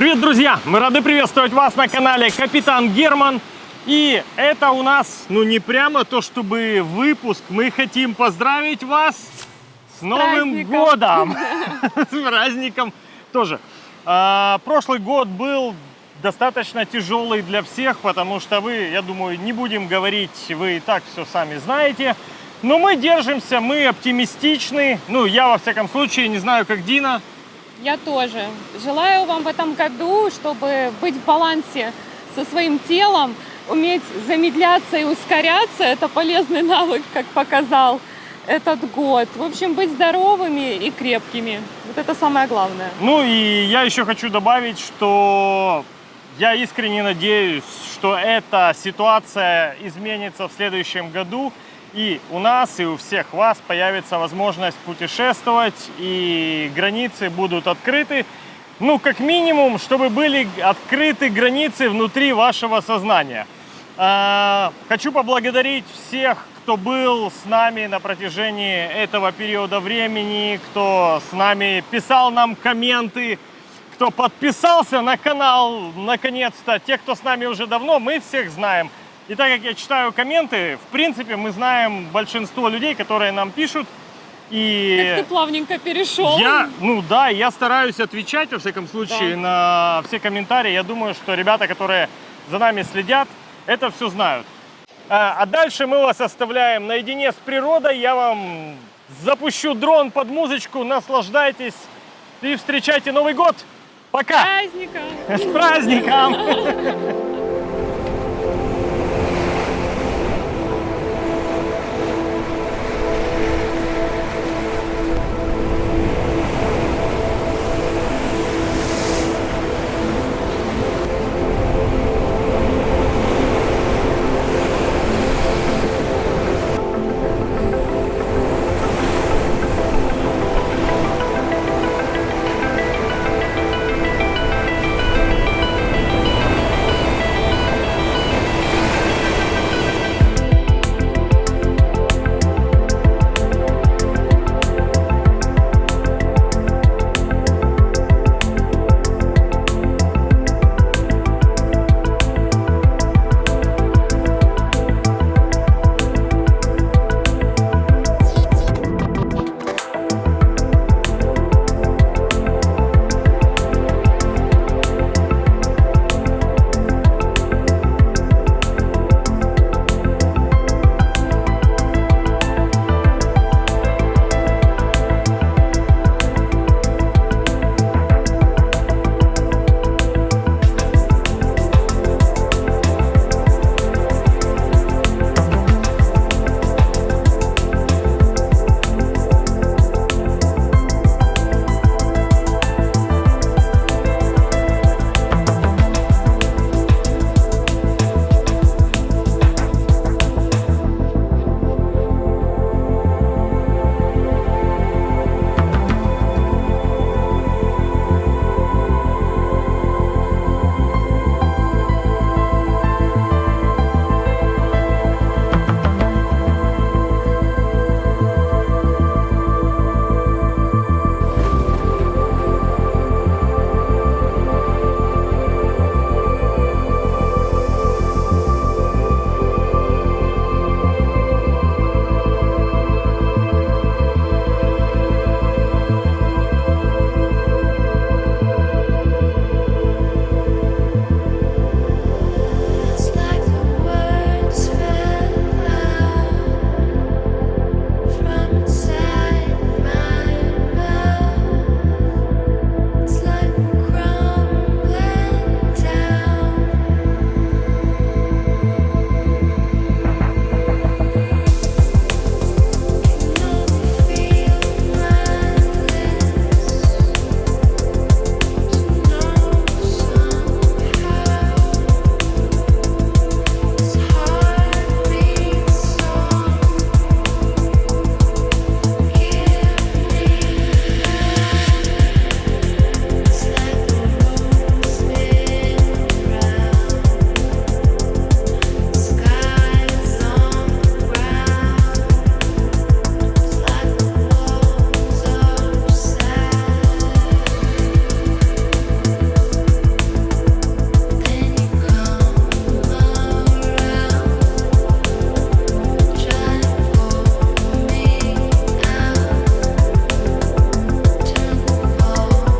Привет, друзья! Мы рады приветствовать вас на канале Капитан Герман. И это у нас, ну не прямо то, чтобы выпуск. Мы хотим поздравить вас с Новым праздником. годом! С праздником тоже. А, прошлый год был достаточно тяжелый для всех, потому что вы, я думаю, не будем говорить, вы и так все сами знаете. Но мы держимся, мы оптимистичны. Ну, я во всяком случае, не знаю, как Дина. Я тоже. Желаю вам в этом году, чтобы быть в балансе со своим телом, уметь замедляться и ускоряться. Это полезный навык, как показал этот год. В общем, быть здоровыми и крепкими. Вот это самое главное. Ну и я еще хочу добавить, что я искренне надеюсь, что эта ситуация изменится в следующем году. И у нас, и у всех вас появится возможность путешествовать, и границы будут открыты. Ну, как минимум, чтобы были открыты границы внутри вашего сознания. А, Хочу поблагодарить всех, кто был с нами на протяжении этого периода времени, кто с нами писал нам комменты, кто подписался на канал, наконец-то. Те, кто с нами уже давно, мы всех знаем. И так как я читаю комменты, в принципе, мы знаем большинство людей, которые нам пишут. И Как ты плавненько перешел. я, ну да, я стараюсь отвечать, во всяком случае, на все комментарии. Я думаю, что ребята, которые за нами следят, это все знают. А а дальше мы вас оставляем наедине с природой. Я вам запущу дрон под музычку, наслаждайтесь и встречайте Новый год. Пока! Праздника! С праздником!